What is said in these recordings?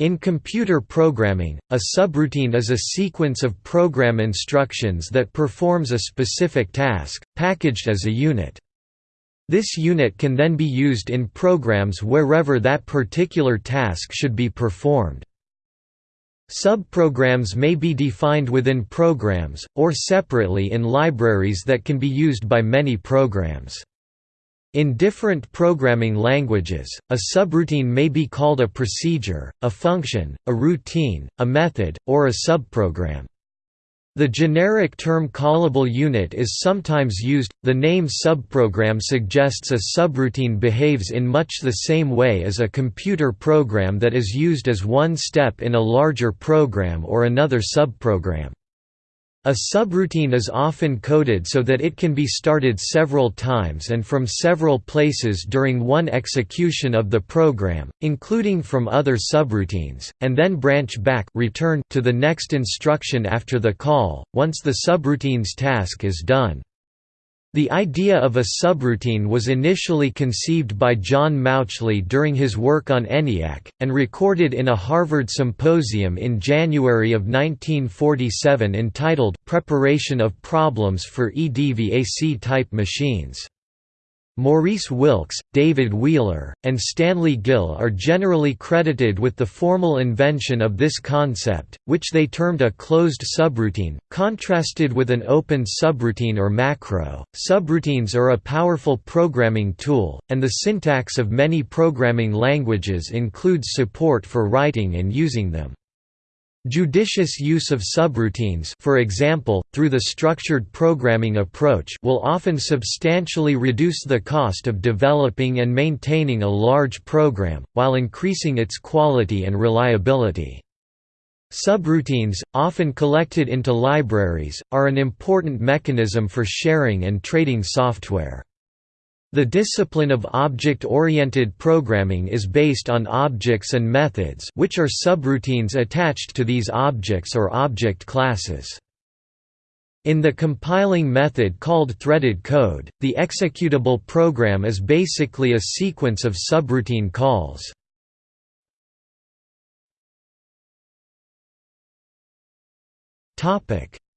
In computer programming, a subroutine is a sequence of program instructions that performs a specific task, packaged as a unit. This unit can then be used in programs wherever that particular task should be performed. Subprograms may be defined within programs, or separately in libraries that can be used by many programs. In different programming languages, a subroutine may be called a procedure, a function, a routine, a method, or a subprogram. The generic term callable unit is sometimes used. The name subprogram suggests a subroutine behaves in much the same way as a computer program that is used as one step in a larger program or another subprogram. A subroutine is often coded so that it can be started several times and from several places during one execution of the program, including from other subroutines, and then branch back return to the next instruction after the call, once the subroutine's task is done. The idea of a subroutine was initially conceived by John Mauchly during his work on ENIAC, and recorded in a Harvard symposium in January of 1947 entitled, Preparation of Problems for EDVAC-type Machines. Maurice Wilkes, David Wheeler, and Stanley Gill are generally credited with the formal invention of this concept, which they termed a closed subroutine, contrasted with an open subroutine or macro. Subroutines are a powerful programming tool, and the syntax of many programming languages includes support for writing and using them. Judicious use of subroutines for example, through the structured programming approach will often substantially reduce the cost of developing and maintaining a large program, while increasing its quality and reliability. Subroutines, often collected into libraries, are an important mechanism for sharing and trading software. The discipline of object-oriented programming is based on objects and methods which are subroutines attached to these objects or object classes. In the compiling method called threaded code, the executable program is basically a sequence of subroutine calls.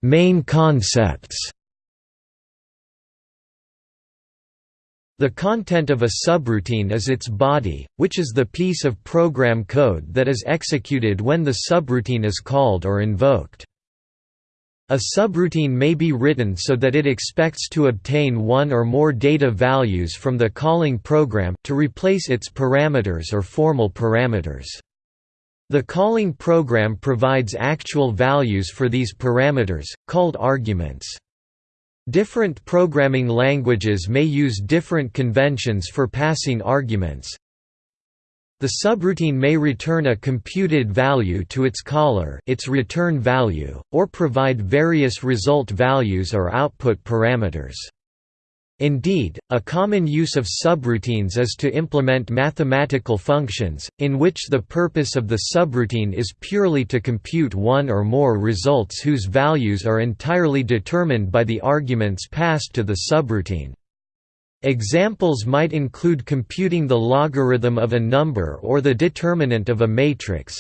Main concepts The content of a subroutine is its body, which is the piece of program code that is executed when the subroutine is called or invoked. A subroutine may be written so that it expects to obtain one or more data values from the calling program, to replace its parameters or formal parameters. The calling program provides actual values for these parameters, called arguments. Different programming languages may use different conventions for passing arguments. The subroutine may return a computed value to its caller its return value, or provide various result values or output parameters. Indeed, a common use of subroutines is to implement mathematical functions, in which the purpose of the subroutine is purely to compute one or more results whose values are entirely determined by the arguments passed to the subroutine. Examples might include computing the logarithm of a number or the determinant of a matrix,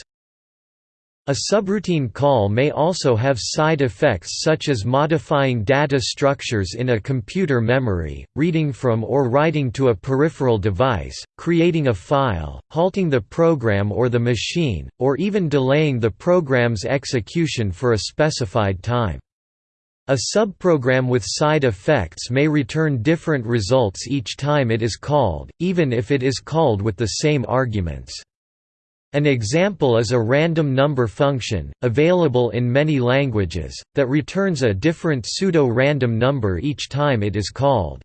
a subroutine call may also have side effects such as modifying data structures in a computer memory, reading from or writing to a peripheral device, creating a file, halting the program or the machine, or even delaying the program's execution for a specified time. A subprogram with side effects may return different results each time it is called, even if it is called with the same arguments. An example is a random number function, available in many languages, that returns a different pseudo-random number each time it is called.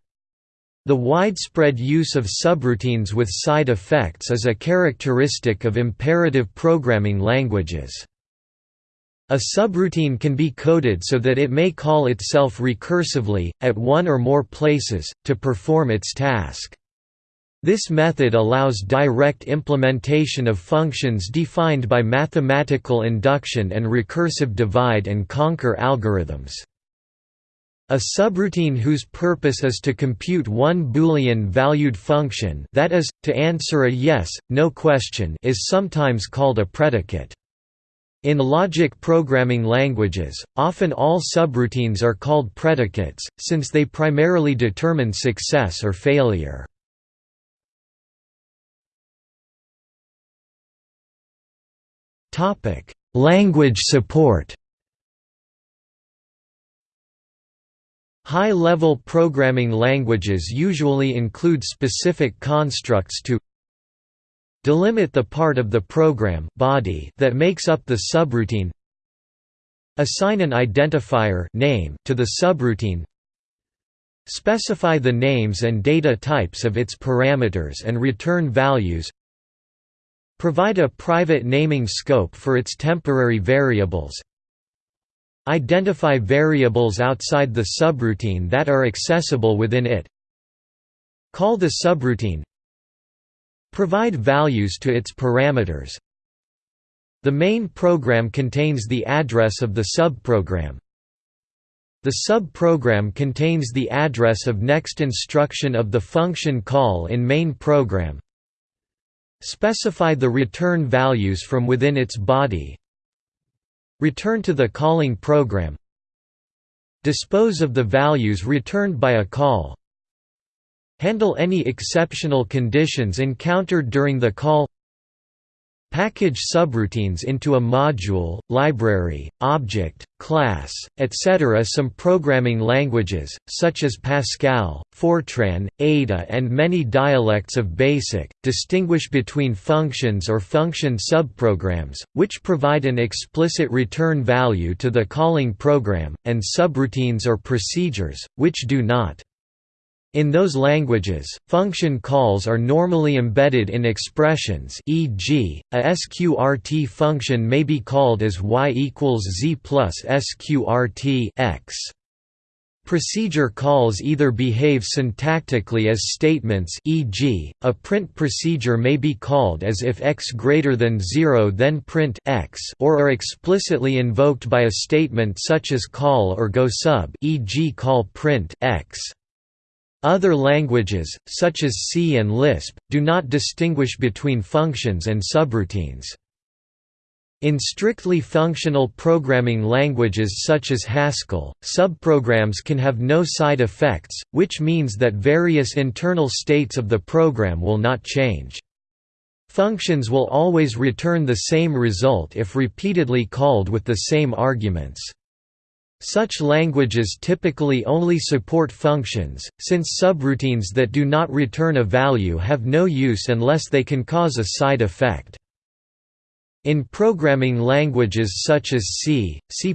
The widespread use of subroutines with side effects is a characteristic of imperative programming languages. A subroutine can be coded so that it may call itself recursively, at one or more places, to perform its task. This method allows direct implementation of functions defined by mathematical induction and recursive divide and conquer algorithms. A subroutine whose purpose is to compute one Boolean-valued function that is, to answer a yes, no question is sometimes called a predicate. In logic programming languages, often all subroutines are called predicates, since they primarily determine success or failure. Topic: Language support. High-level programming languages usually include specific constructs to delimit the part of the program body that makes up the subroutine assign an identifier name to the subroutine specify the names and data types of its parameters and return values Provide a private naming scope for its temporary variables. Identify variables outside the subroutine that are accessible within it. Call the subroutine. Provide values to its parameters. The main program contains the address of the subprogram. The subprogram contains the address of next instruction of the function call in main program. Specify the return values from within its body. Return to the calling program. Dispose of the values returned by a call. Handle any exceptional conditions encountered during the call Package subroutines into a module, library, object, class, etc. Some programming languages, such as Pascal, Fortran, Ada and many dialects of BASIC, distinguish between functions or function subprograms, which provide an explicit return value to the calling program, and subroutines or procedures, which do not. In those languages, function calls are normally embedded in expressions e.g., a sqrt function may be called as y equals z plus sqrt x. Procedure calls either behave syntactically as statements e.g., a print procedure may be called as if x greater than 0 then print x or are explicitly invoked by a statement such as call or GOSUB e.g. call print x. Other languages, such as C and Lisp, do not distinguish between functions and subroutines. In strictly functional programming languages such as Haskell, subprograms can have no side effects, which means that various internal states of the program will not change. Functions will always return the same result if repeatedly called with the same arguments. Such languages typically only support functions, since subroutines that do not return a value have no use unless they can cause a side effect. In programming languages such as C, C++,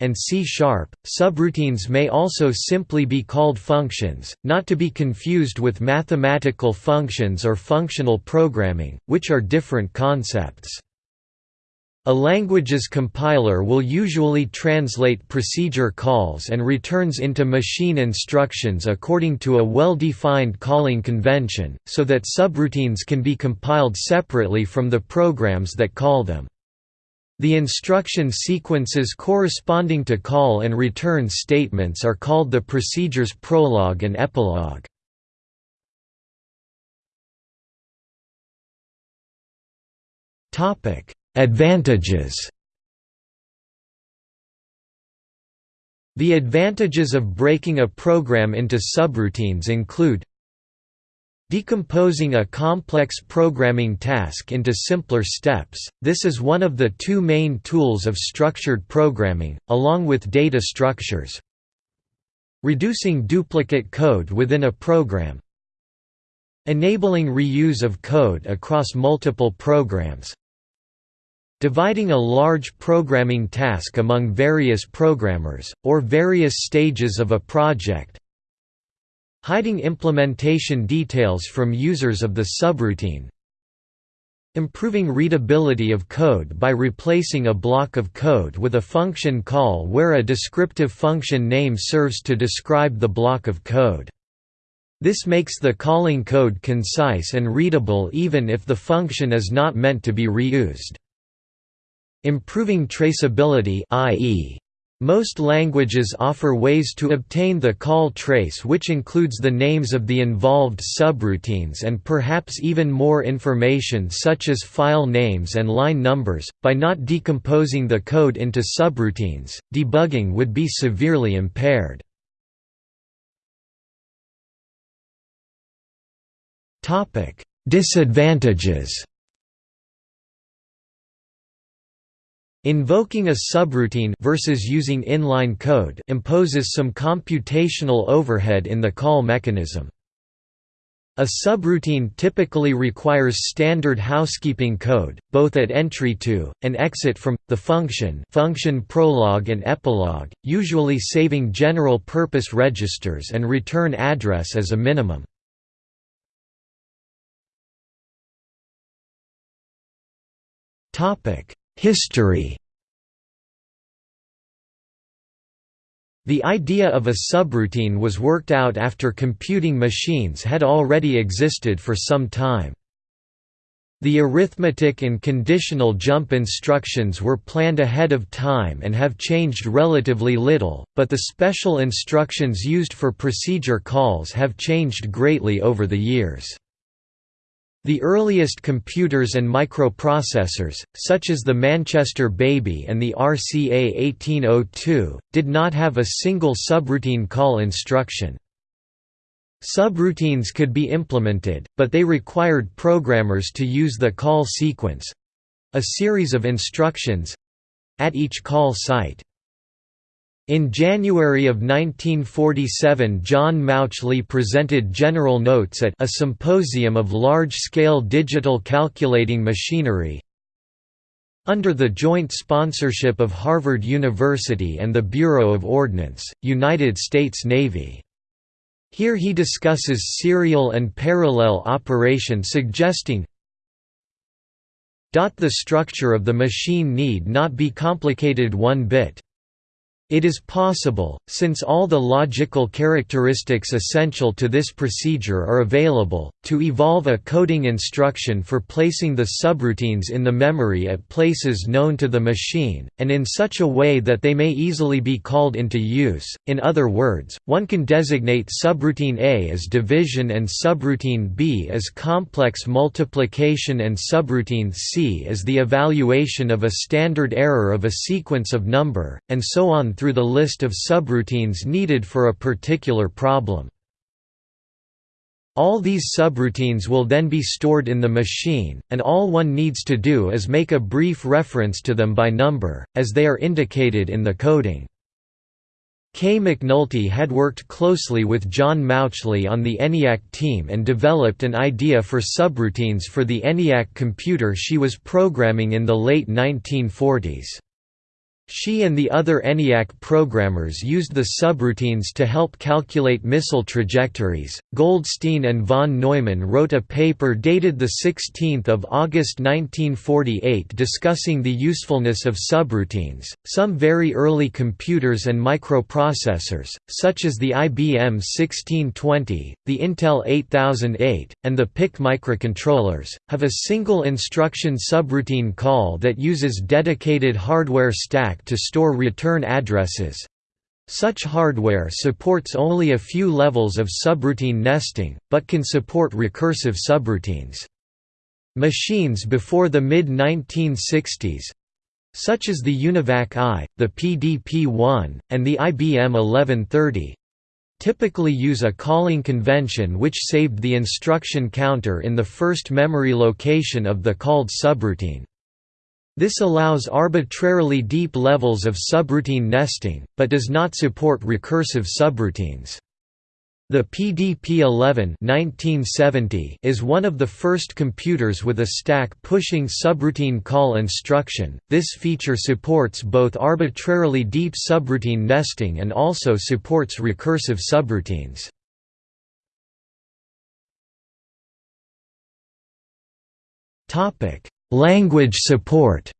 and C Sharp, subroutines may also simply be called functions, not to be confused with mathematical functions or functional programming, which are different concepts. A language's compiler will usually translate procedure calls and returns into machine instructions according to a well-defined calling convention, so that subroutines can be compiled separately from the programs that call them. The instruction sequences corresponding to call and return statements are called the procedure's prologue and epilogue. Topic Advantages. The advantages of breaking a program into subroutines include Decomposing a complex programming task into simpler steps, this is one of the two main tools of structured programming, along with data structures. Reducing duplicate code within a program. Enabling reuse of code across multiple programs Dividing a large programming task among various programmers, or various stages of a project Hiding implementation details from users of the subroutine Improving readability of code by replacing a block of code with a function call where a descriptive function name serves to describe the block of code. This makes the calling code concise and readable even if the function is not meant to be reused. Improving traceability i.e. Most languages offer ways to obtain the call trace which includes the names of the involved subroutines and perhaps even more information such as file names and line numbers. By not decomposing the code into subroutines, debugging would be severely impaired. Disadvantages Invoking a subroutine versus using inline code imposes some computational overhead in the call mechanism. A subroutine typically requires standard housekeeping code, both at entry to, and exit from, the function function prologue and epilogue, usually saving general-purpose registers and return address as a minimum. History The idea of a subroutine was worked out after computing machines had already existed for some time. The arithmetic and conditional jump instructions were planned ahead of time and have changed relatively little, but the special instructions used for procedure calls have changed greatly over the years. The earliest computers and microprocessors, such as the Manchester Baby and the RCA 1802, did not have a single subroutine call instruction. Subroutines could be implemented, but they required programmers to use the call sequence—a series of instructions—at each call site. In January of 1947 John Mauchly presented general notes at a symposium of large-scale digital calculating machinery under the joint sponsorship of Harvard University and the Bureau of Ordnance, United States Navy. Here he discusses serial and parallel operation suggesting the structure of the machine need not be complicated one bit. It is possible, since all the logical characteristics essential to this procedure are available, to evolve a coding instruction for placing the subroutines in the memory at places known to the machine, and in such a way that they may easily be called into use. In other words, one can designate subroutine A as division and subroutine B as complex multiplication and subroutine C as the evaluation of a standard error of a sequence of number, and so on through the list of subroutines needed for a particular problem. All these subroutines will then be stored in the machine, and all one needs to do is make a brief reference to them by number, as they are indicated in the coding. Kay McNulty had worked closely with John Mauchly on the ENIAC team and developed an idea for subroutines for the ENIAC computer she was programming in the late 1940s. She and the other ENIAC programmers used the subroutines to help calculate missile trajectories. Goldstine and von Neumann wrote a paper dated 16 August 1948 discussing the usefulness of subroutines. Some very early computers and microprocessors, such as the IBM 1620, the Intel 8008, and the PIC microcontrollers, have a single instruction subroutine call that uses dedicated hardware stack to store return addresses. Such hardware supports only a few levels of subroutine nesting, but can support recursive subroutines. Machines before the mid-1960s, such as the UNIVAC I, the PDP-1, and the IBM 1130, typically use a calling convention which saved the instruction counter in the first memory location of the called subroutine. This allows arbitrarily deep levels of subroutine nesting, but does not support recursive subroutines. The PDP-11 is one of the first computers with a stack-pushing subroutine call instruction. This feature supports both arbitrarily deep subroutine nesting and also supports recursive subroutines. Topic: Language support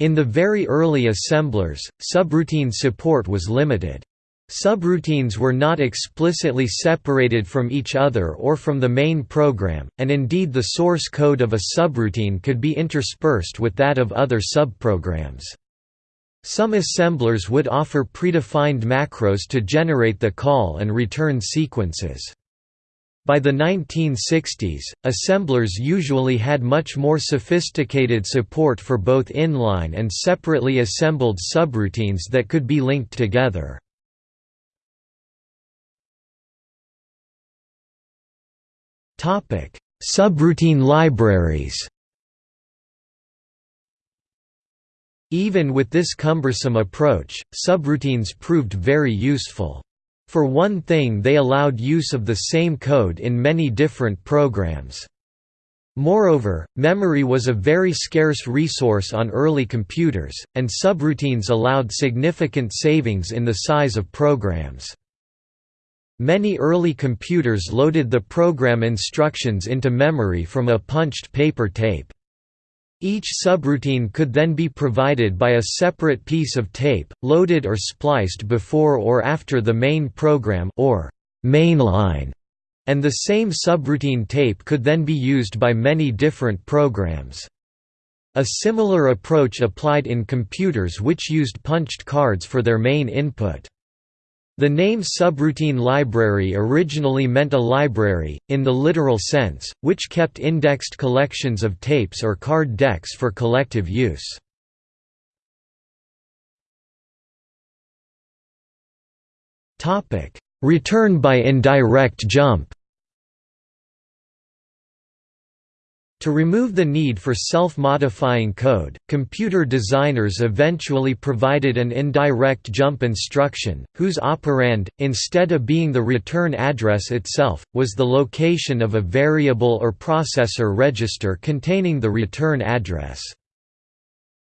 In the very early assemblers, subroutine support was limited. Subroutines were not explicitly separated from each other or from the main program, and indeed the source code of a subroutine could be interspersed with that of other subprograms. Some assemblers would offer predefined macros to generate the call and return sequences. By the 1960s, assemblers usually had much more sophisticated support for both inline and separately assembled subroutines that could be linked together. Subroutine libraries Even with this cumbersome approach, subroutines proved very useful. For one thing they allowed use of the same code in many different programs. Moreover, memory was a very scarce resource on early computers, and subroutines allowed significant savings in the size of programs. Many early computers loaded the program instructions into memory from a punched paper tape. Each subroutine could then be provided by a separate piece of tape, loaded or spliced before or after the main program or mainline, and the same subroutine tape could then be used by many different programs. A similar approach applied in computers which used punched cards for their main input. The name subroutine library originally meant a library, in the literal sense, which kept indexed collections of tapes or card decks for collective use. Return by indirect jump To remove the need for self-modifying code, computer designers eventually provided an indirect jump instruction, whose operand, instead of being the return address itself, was the location of a variable or processor register containing the return address.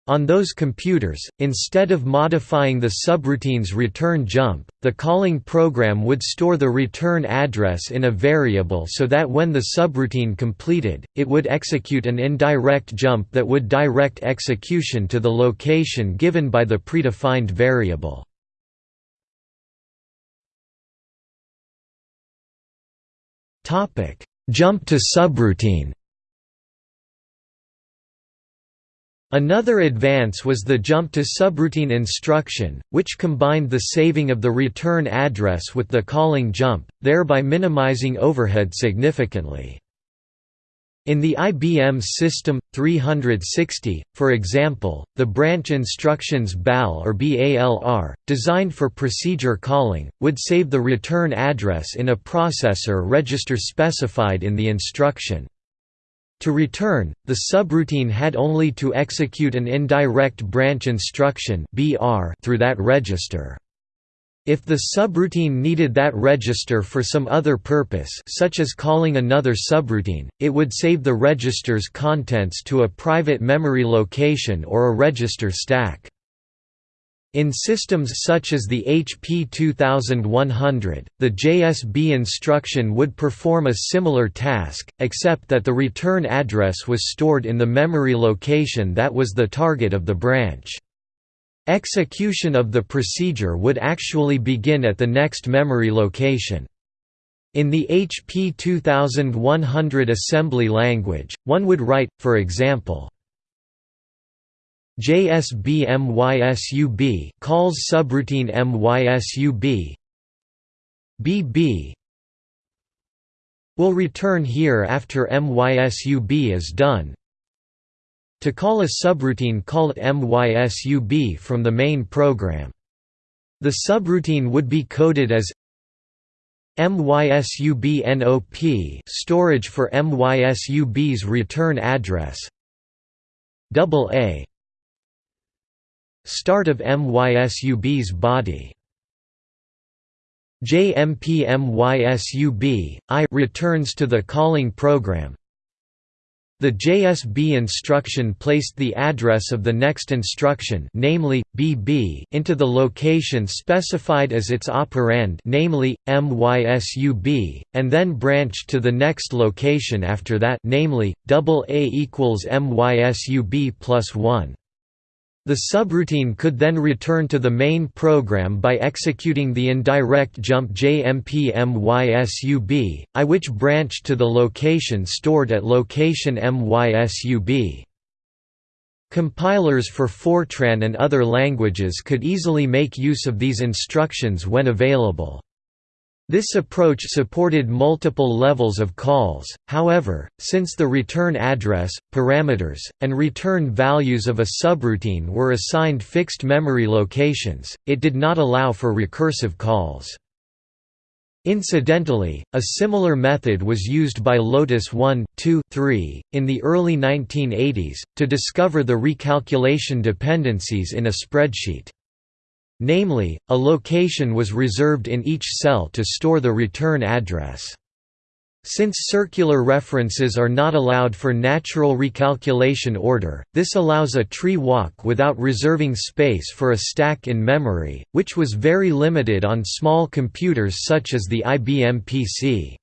On those computers, instead of modifying the subroutine's return jump, the calling program would store the return address in a variable so that when the subroutine completed, it would execute an indirect jump that would direct execution to the location given by the predefined variable. Jump to subroutine Another advance was the jump to subroutine instruction, which combined the saving of the return address with the calling jump, thereby minimizing overhead significantly. In the IBM System 360, for example, the branch instructions BAL or BALR, designed for procedure calling, would save the return address in a processor register specified in the instruction. To return, the subroutine had only to execute an indirect branch instruction through that register. If the subroutine needed that register for some other purpose such as calling another subroutine, it would save the register's contents to a private memory location or a register stack. In systems such as the HP 2100, the JSB instruction would perform a similar task, except that the return address was stored in the memory location that was the target of the branch. Execution of the procedure would actually begin at the next memory location. In the HP 2100 assembly language, one would write, for example, JSB MYSUB calls subroutine MYSUB BB will return here after MYSUB is done. To call a subroutine call it MYSUB from the main program. The subroutine would be coded as MYSUB storage for MYSUB's return address double A Start of MYSUB's body JMP MYSUB, I returns to the calling program. The JSB instruction placed the address of the next instruction namely, BB into the location specified as its operand namely, MYSUB, and then branched to the next location after that namely, AA equals MYSUB plus 1. The subroutine could then return to the main program by executing the indirect jump JMP MYSUB, I which branched to the location stored at location MYSUB. Compilers for Fortran and other languages could easily make use of these instructions when available. This approach supported multiple levels of calls, however, since the return address, parameters, and return values of a subroutine were assigned fixed memory locations, it did not allow for recursive calls. Incidentally, a similar method was used by Lotus 1, 2, 3, in the early 1980s, to discover the recalculation dependencies in a spreadsheet. Namely, a location was reserved in each cell to store the return address. Since circular references are not allowed for natural recalculation order, this allows a tree walk without reserving space for a stack in memory, which was very limited on small computers such as the IBM PC.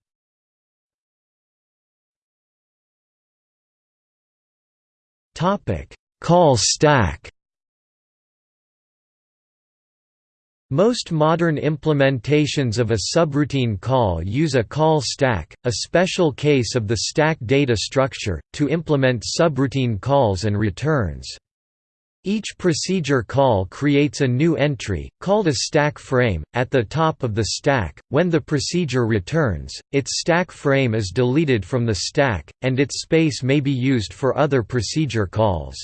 Call stack Most modern implementations of a subroutine call use a call stack, a special case of the stack data structure, to implement subroutine calls and returns. Each procedure call creates a new entry, called a stack frame, at the top of the stack. When the procedure returns, its stack frame is deleted from the stack, and its space may be used for other procedure calls.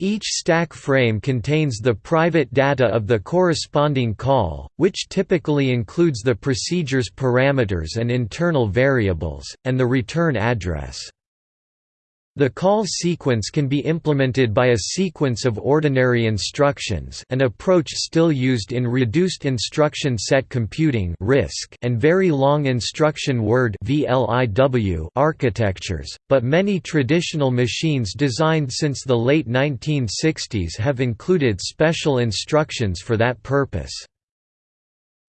Each stack frame contains the private data of the corresponding call, which typically includes the procedure's parameters and internal variables, and the return address. The call sequence can be implemented by a sequence of ordinary instructions an approach still used in reduced instruction set computing and very long instruction word architectures, but many traditional machines designed since the late 1960s have included special instructions for that purpose.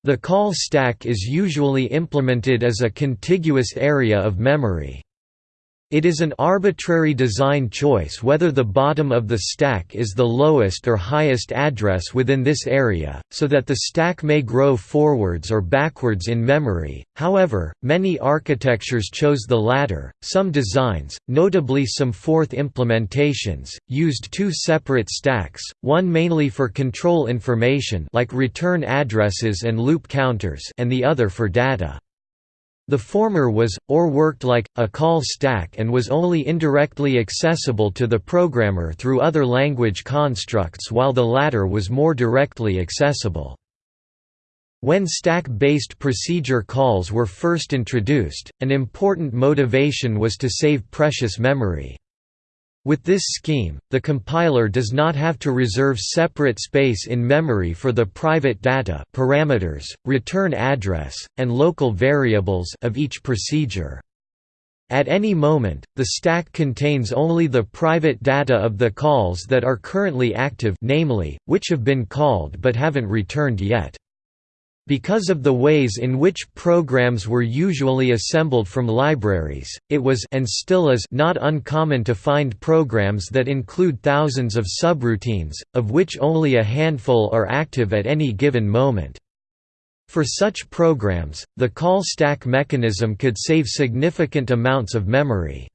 The call stack is usually implemented as a contiguous area of memory. It is an arbitrary design choice whether the bottom of the stack is the lowest or highest address within this area, so that the stack may grow forwards or backwards in memory. However, many architectures chose the latter. Some designs, notably some Forth implementations, used two separate stacks, one mainly for control information like return addresses and loop counters and the other for data. The former was, or worked like, a call stack and was only indirectly accessible to the programmer through other language constructs while the latter was more directly accessible. When stack-based procedure calls were first introduced, an important motivation was to save precious memory. With this scheme, the compiler does not have to reserve separate space in memory for the private data parameters, return address, and local variables of each procedure. At any moment, the stack contains only the private data of the calls that are currently active namely, which have been called but haven't returned yet. Because of the ways in which programs were usually assembled from libraries, it was and still is not uncommon to find programs that include thousands of subroutines, of which only a handful are active at any given moment. For such programs, the call stack mechanism could save significant amounts of memory.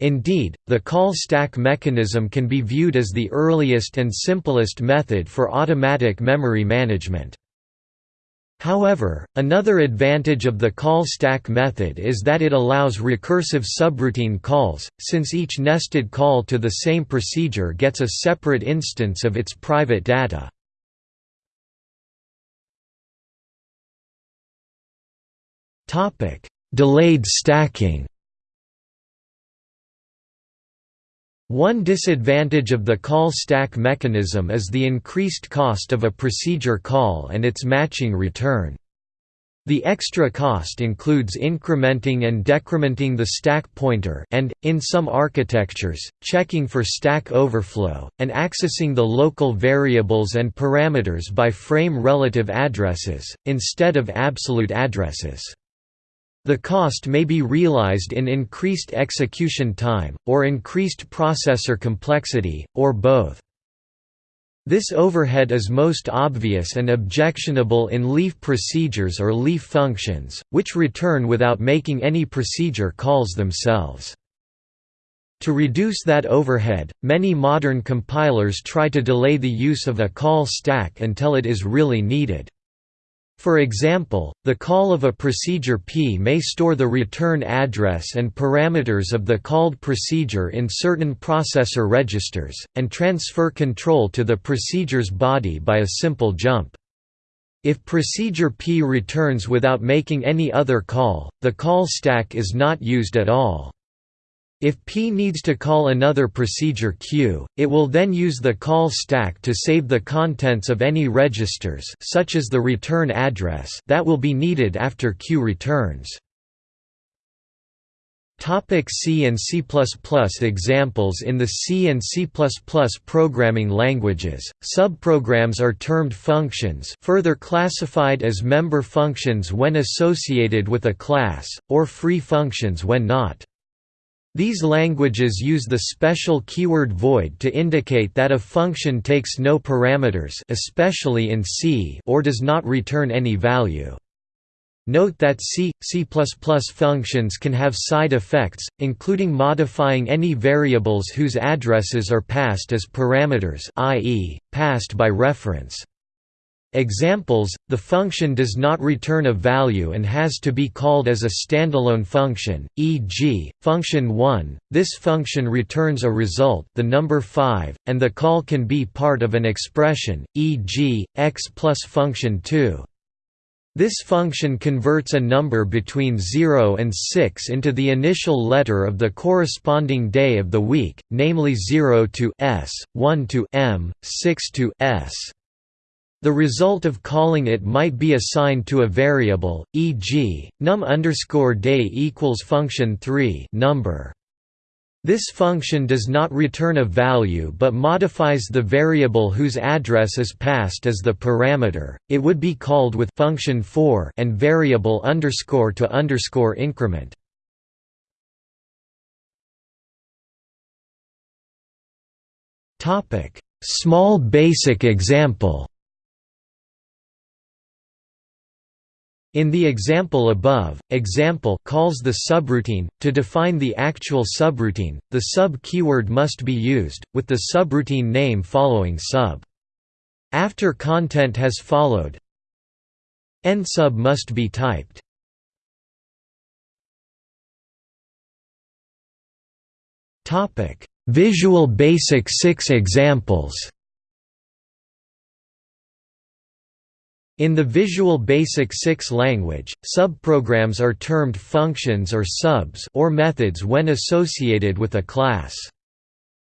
Indeed, the call stack mechanism can be viewed as the earliest and simplest method for automatic memory management. However, another advantage of the call stack method is that it allows recursive subroutine calls, since each nested call to the same procedure gets a separate instance of its private data. Delayed stacking One disadvantage of the call stack mechanism is the increased cost of a procedure call and its matching return. The extra cost includes incrementing and decrementing the stack pointer and, in some architectures, checking for stack overflow, and accessing the local variables and parameters by frame relative addresses, instead of absolute addresses. The cost may be realized in increased execution time, or increased processor complexity, or both. This overhead is most obvious and objectionable in leaf procedures or leaf functions, which return without making any procedure calls themselves. To reduce that overhead, many modern compilers try to delay the use of a call stack until it is really needed. For example, the call of a procedure P may store the return address and parameters of the called procedure in certain processor registers, and transfer control to the procedure's body by a simple jump. If procedure P returns without making any other call, the call stack is not used at all. If P needs to call another procedure Q, it will then use the call stack to save the contents of any registers such as the return address that will be needed after Q returns. Topic C and C++ Examples In the C and C++ programming languages, subprograms are termed functions further classified as member functions when associated with a class, or free functions when not. These languages use the special keyword void to indicate that a function takes no parameters especially in C or does not return any value. Note that C, C++ functions can have side effects, including modifying any variables whose addresses are passed as parameters i.e., passed by reference. Examples, the function does not return a value and has to be called as a standalone function, e.g., function 1, this function returns a result the number 5, and the call can be part of an expression, e.g., x plus function 2. This function converts a number between 0 and 6 into the initial letter of the corresponding day of the week, namely 0 to s, 1 to m, 6 to s. The result of calling it might be assigned to a variable, e.g., num underscore day equals function 3 number. This function does not return a value but modifies the variable whose address is passed as the parameter. It would be called with function 4 and variable underscore to underscore increment. Topic: Small basic example. In the example above, example calls the subroutine. To define the actual subroutine, the sub keyword must be used, with the subroutine name following sub. After content has followed, End Sub must be typed. Visual Basic 6 examples In the Visual Basic 6 language, subprograms are termed functions or subs or methods when associated with a class.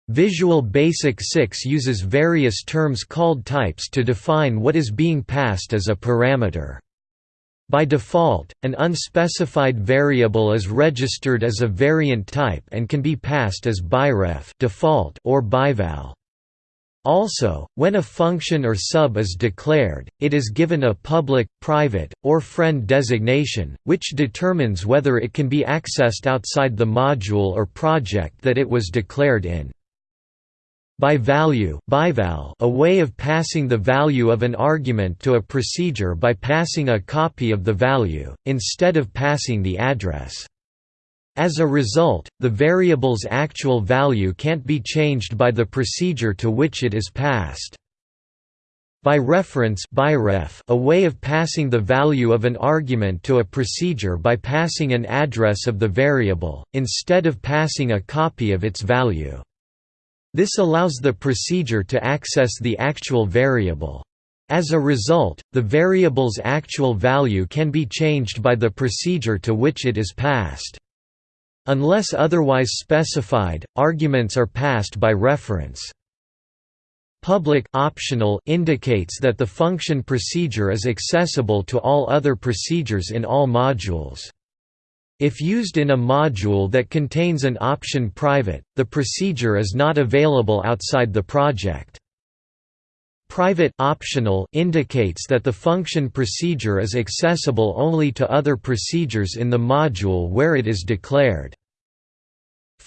Visual Basic 6 uses various terms called types to define what is being passed as a parameter. By default, an unspecified variable is registered as a variant type and can be passed as byref default or byval. Also, when a function or sub is declared, it is given a public, private, or friend designation, which determines whether it can be accessed outside the module or project that it was declared in. By value a way of passing the value of an argument to a procedure by passing a copy of the value, instead of passing the address. As a result, the variable's actual value can't be changed by the procedure to which it is passed. By reference a way of passing the value of an argument to a procedure by passing an address of the variable, instead of passing a copy of its value. This allows the procedure to access the actual variable. As a result, the variable's actual value can be changed by the procedure to which it is passed. Unless otherwise specified, arguments are passed by reference. Public optional indicates that the function procedure is accessible to all other procedures in all modules. If used in a module that contains an option private, the procedure is not available outside the project. Private optional indicates that the function procedure is accessible only to other procedures in the module where it is declared.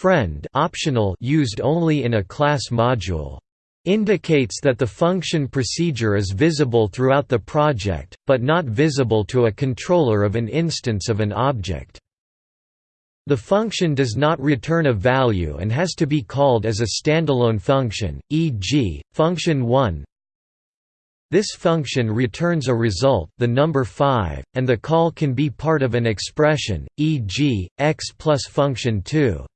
Friend optional used only in a class module. indicates that the function procedure is visible throughout the project, but not visible to a controller of an instance of an object. The function does not return a value and has to be called as a standalone function, e.g., function 1 this function returns a result the number 5, and the call can be part of an expression, e.g., x plus function 2.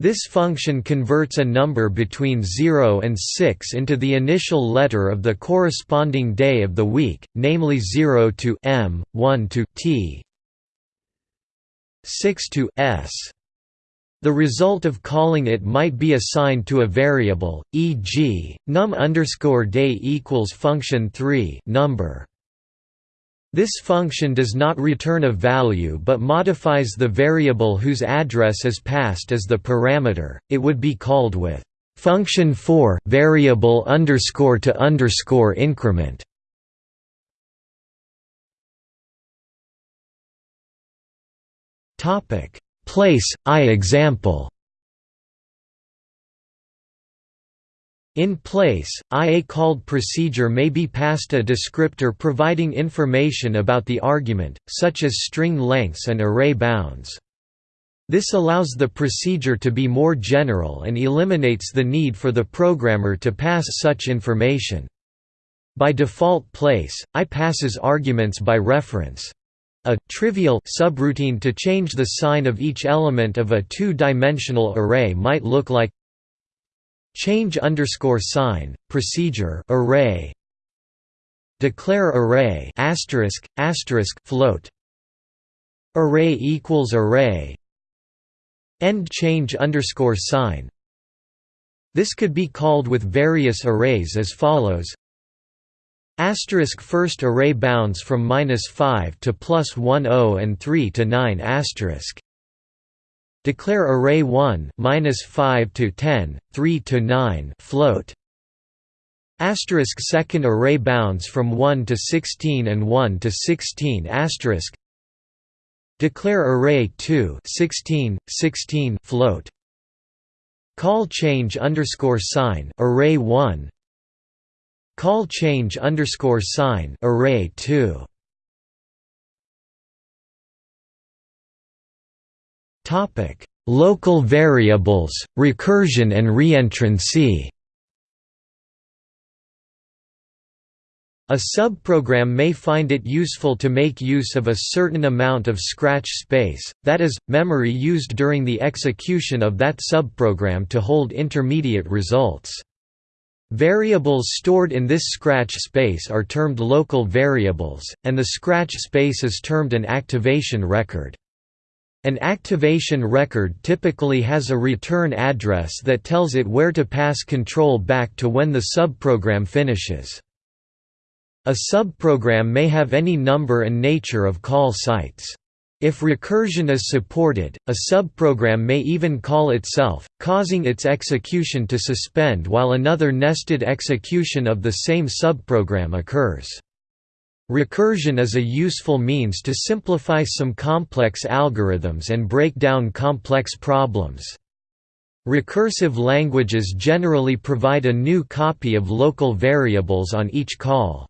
This function converts a number between 0 and 6 into the initial letter of the corresponding day of the week, namely 0 to m, 1 to t, 6 to s. The result of calling it might be assigned to a variable, e.g., num underscore day equals function 3 number. This function does not return a value but modifies the variable whose address is passed as the parameter. It would be called with function 4 variable underscore to underscore increment. Topic place I example In PL/I a called procedure may be passed a descriptor providing information about the argument, such as string lengths and array bounds. This allows the procedure to be more general and eliminates the need for the programmer to pass such information. By default place, I passes arguments by reference. A trivial subroutine to change the sign of each element of a two-dimensional array might look like change underscore sign procedure array declare array asterisk asterisk float array equals array end change underscore sign. This could be called with various arrays as follows. Asterisk first array bounds from minus 5 to plus 10 and 3 to 9 asterisk Declare array 1 minus 5 to 10, 3 to 9 float. Asterisk second array bounds from 1 to 16 and 1 to 16 asterisk. Declare array 2 16, 16 float. Call change underscore sign array 1. Call change underscore sign array 2. Topic: Local variables, recursion and reentrancy. A subprogram may find it useful to make use of a certain amount of scratch space, that is, memory used during the execution of that subprogram to hold intermediate results. Variables stored in this scratch space are termed local variables, and the scratch space is termed an activation record. An activation record typically has a return address that tells it where to pass control back to when the subprogram finishes. A subprogram may have any number and nature of call sites. If recursion is supported, a subprogram may even call itself, causing its execution to suspend while another nested execution of the same subprogram occurs. Recursion is a useful means to simplify some complex algorithms and break down complex problems. Recursive languages generally provide a new copy of local variables on each call.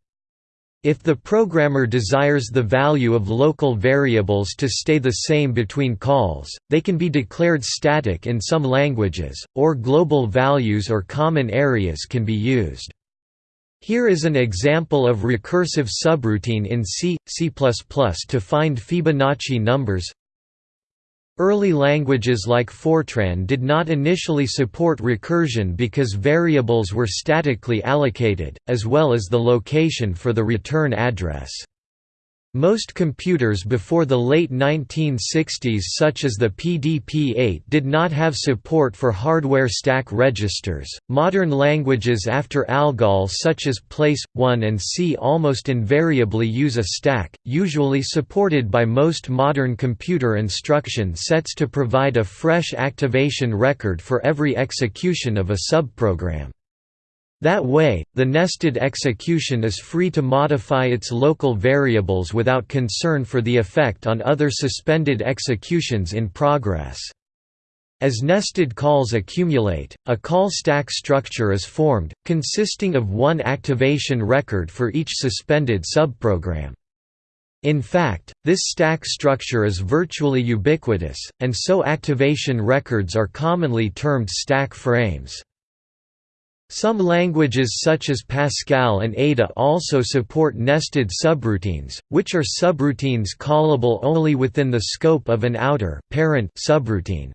If the programmer desires the value of local variables to stay the same between calls, they can be declared static in some languages, or global values or common areas can be used. Here is an example of recursive subroutine in C, C++ to find Fibonacci numbers. Early languages like Fortran did not initially support recursion because variables were statically allocated, as well as the location for the return address. Most computers before the late 1960s such as the PDP-8 did not have support for hardware stack registers. Modern languages after ALGOL such as PL/I and C almost invariably use a stack, usually supported by most modern computer instruction sets to provide a fresh activation record for every execution of a subprogram. That way, the nested execution is free to modify its local variables without concern for the effect on other suspended executions in progress. As nested calls accumulate, a call stack structure is formed, consisting of one activation record for each suspended subprogram. In fact, this stack structure is virtually ubiquitous, and so activation records are commonly termed stack frames. Some languages such as Pascal and Ada also support nested subroutines, which are subroutines callable only within the scope of an outer parent subroutine.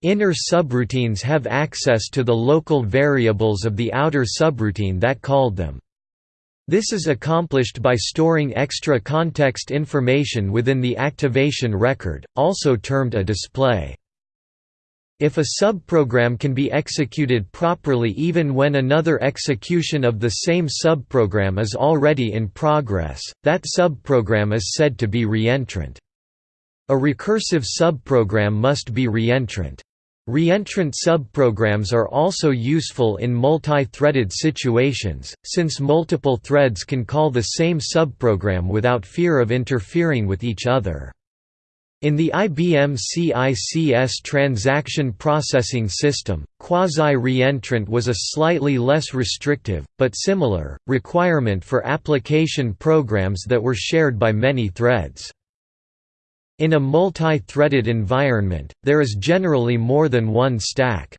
Inner subroutines have access to the local variables of the outer subroutine that called them. This is accomplished by storing extra context information within the activation record, also termed a display. If a subprogram can be executed properly even when another execution of the same subprogram is already in progress, that subprogram is said to be reentrant. A recursive subprogram must be reentrant. Reentrant subprograms are also useful in multi-threaded situations, since multiple threads can call the same subprogram without fear of interfering with each other. In the IBM CICS transaction processing system, quasi-reentrant was a slightly less restrictive, but similar, requirement for application programs that were shared by many threads. In a multi-threaded environment, there is generally more than one stack.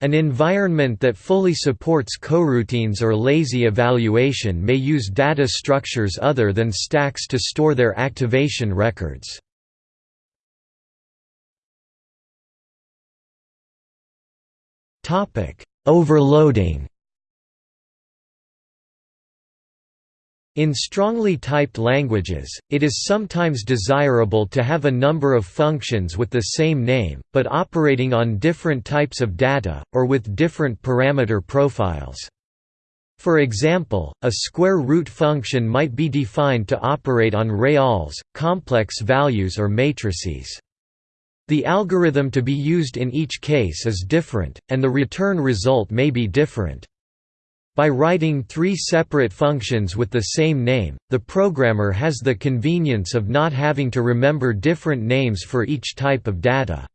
An environment that fully supports coroutines or lazy evaluation may use data structures other than stacks to store their activation records. Topic: Overloading. In strongly typed languages, it is sometimes desirable to have a number of functions with the same name, but operating on different types of data, or with different parameter profiles. For example, a square root function might be defined to operate on reals, complex values or matrices. The algorithm to be used in each case is different, and the return result may be different. By writing three separate functions with the same name, the programmer has the convenience of not having to remember different names for each type of data.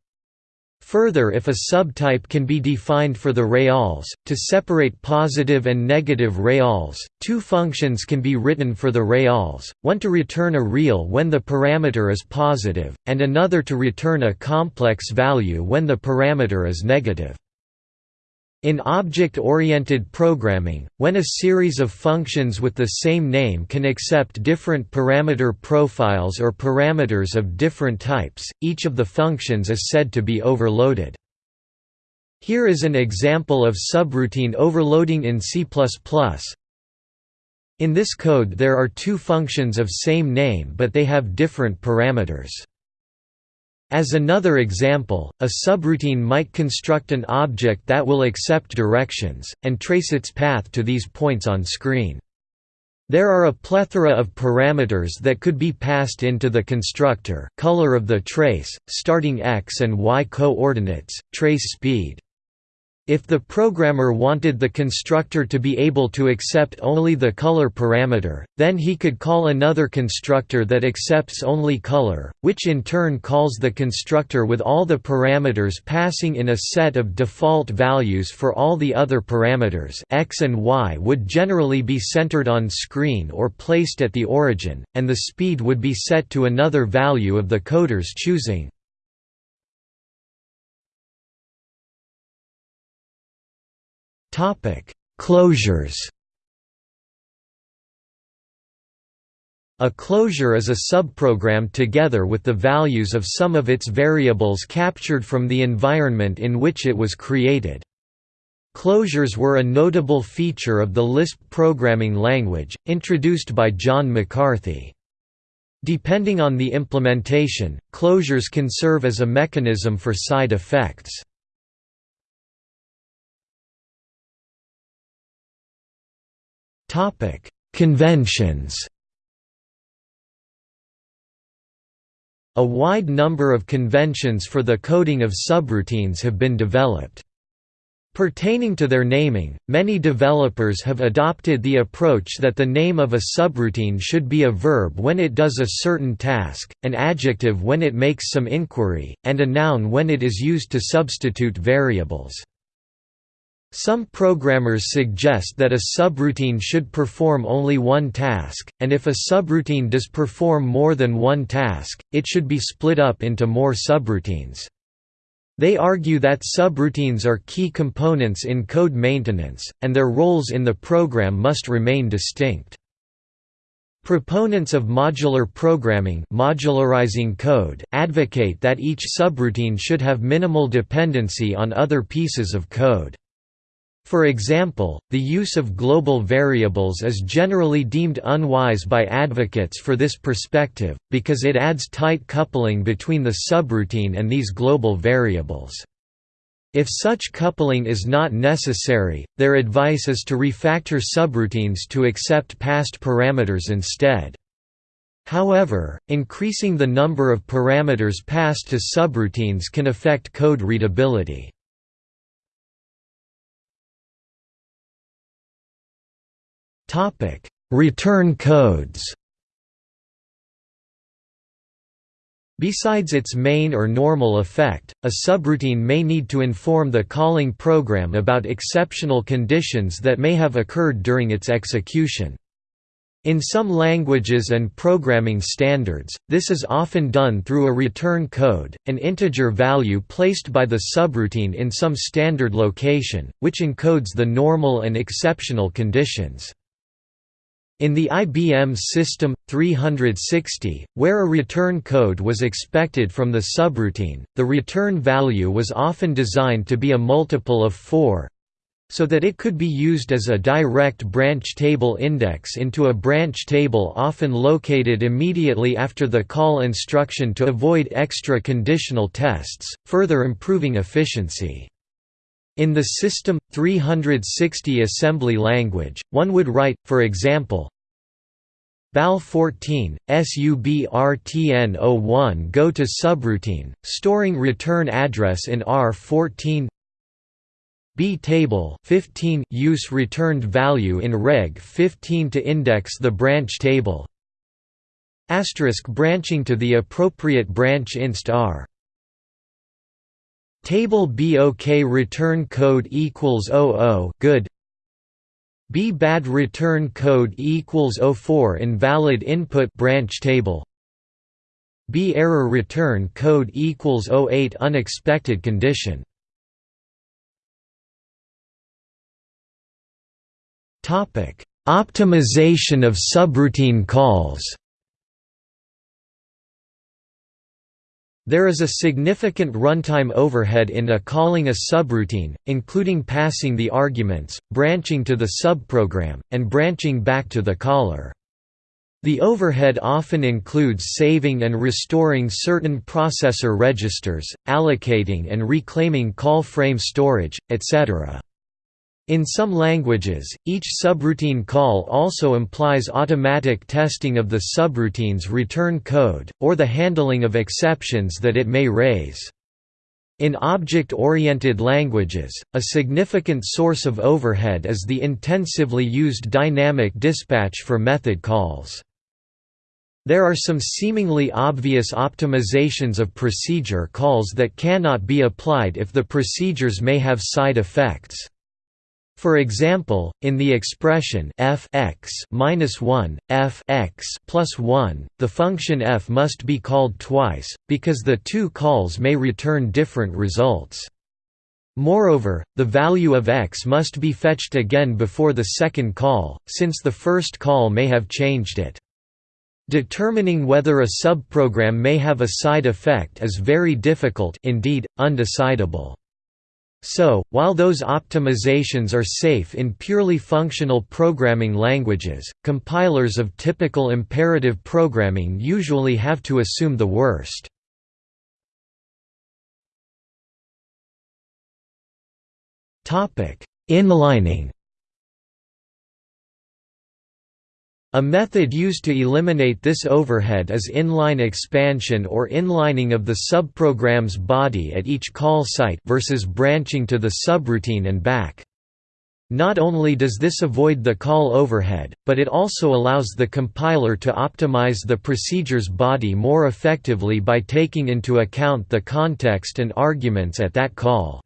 Further if a subtype can be defined for the reals, to separate positive and negative reals, two functions can be written for the reals, one to return a real when the parameter is positive, and another to return a complex value when the parameter is negative. In object-oriented programming, when a series of functions with the same name can accept different parameter profiles or parameters of different types, each of the functions is said to be overloaded. Here is an example of subroutine overloading in C++. In this code there are two functions of same name but they have different parameters. As another example, a subroutine might construct an object that will accept directions, and trace its path to these points on screen. There are a plethora of parameters that could be passed into the constructor, color of the trace, starting x and y coordinates, trace speed. If the programmer wanted the constructor to be able to accept only the color parameter, then he could call another constructor that accepts only color, which in turn calls the constructor with all the parameters passing in a set of default values for all the other parameters x and y would generally be centered on screen or placed at the origin, and the speed would be set to another value of the coder's choosing. Topic: Closures. A closure is a subprogram together with the values of some of its variables captured from the environment in which it was created. Closures were a notable feature of the Lisp programming language, introduced by John McCarthy. Depending on the implementation, closures can serve as a mechanism for side effects. Topic: Conventions. A wide number of conventions for the coding of subroutines have been developed. Pertaining to their naming, many developers have adopted the approach that the name of a subroutine should be a verb when it does a certain task, an adjective when it makes some inquiry, and a noun when it is used to substitute variables. Some programmers suggest that a subroutine should perform only one task, and if a subroutine does perform more than one task, it should be split up into more subroutines. They argue that subroutines are key components in code maintenance, and their roles in the program must remain distinct. Proponents of modular programming modularizing code advocate that each subroutine should have minimal dependency on other pieces of code. For example, the use of global variables is generally deemed unwise by advocates for this perspective, because it adds tight coupling between the subroutine and these global variables. If such coupling is not necessary, their advice is to refactor subroutines to accept passed parameters instead. However, increasing the number of parameters passed to subroutines can affect code readability. Topic: Return codes. Besides its main or normal effect, a subroutine may need to inform the calling program about exceptional conditions that may have occurred during its execution. In some languages and programming standards, this is often done through a return code, an integer value placed by the subroutine in some standard location, which encodes the normal and exceptional conditions. In the IBM System 360, where a return code was expected from the subroutine, the return value was often designed to be a multiple of 4 so that it could be used as a direct branch table index into a branch table often located immediately after the call instruction to avoid extra conditional tests, further improving efficiency. In the System 360 assembly language, one would write, for example, BAL 14, SUBRTN01 go to subroutine, storing return address in R14 B table 15 use returned value in reg 15 to index the branch table. Asterisk branching to the appropriate branch inst r Table BOK return code equals 00 good. B bad return code equals 04 invalid input branch table. B error return code equals 08 unexpected condition. Topic Optimization of subroutine calls There is a significant runtime overhead in a calling a subroutine, including passing the arguments, branching to the subprogram, and branching back to the caller. The overhead often includes saving and restoring certain processor registers, allocating and reclaiming call frame storage, etc. In some languages, each subroutine call also implies automatic testing of the subroutine's return code, or the handling of exceptions that it may raise. In object-oriented languages, a significant source of overhead is the intensively used dynamic dispatch for method calls. There are some seemingly obvious optimizations of procedure calls that cannot be applied if the procedures may have side effects. For example, in the expression f x minus 1, f x plus 1, the function f must be called twice, because the two calls may return different results. Moreover, the value of x must be fetched again before the second call, since the first call may have changed it. Determining whether a subprogram may have a side effect is very difficult indeed, undecidable. So, while those optimizations are safe in purely functional programming languages, compilers of typical imperative programming usually have to assume the worst. Inlining A method used to eliminate this overhead is inline expansion or inlining of the subprogram's body at each call site versus branching to the subroutine and back. Not only does this avoid the call overhead, but it also allows the compiler to optimize the procedure's body more effectively by taking into account the context and arguments at that call.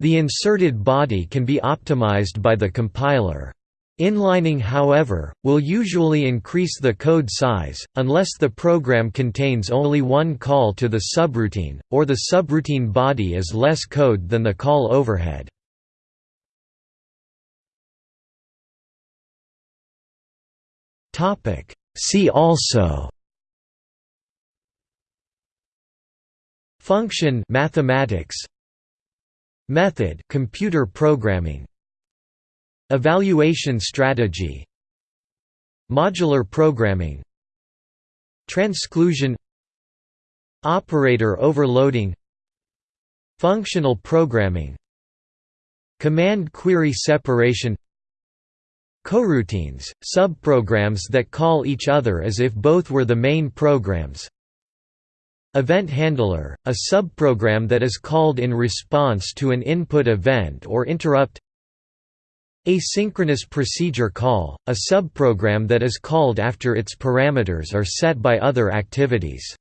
The inserted body can be optimized by the compiler. Inlining however, will usually increase the code size, unless the program contains only one call to the subroutine, or the subroutine body is less code than the call overhead. See also Function mathematics. Method computer programming Evaluation strategy. Modular programming. Transclusion. Operator overloading. Functional programming. Command query separation. Coroutines, subprograms that call each other as if both were the main programs. Event handler, a subprogram that is called in response to an input event or interrupt Asynchronous procedure call, a subprogram that is called after its parameters are set by other activities.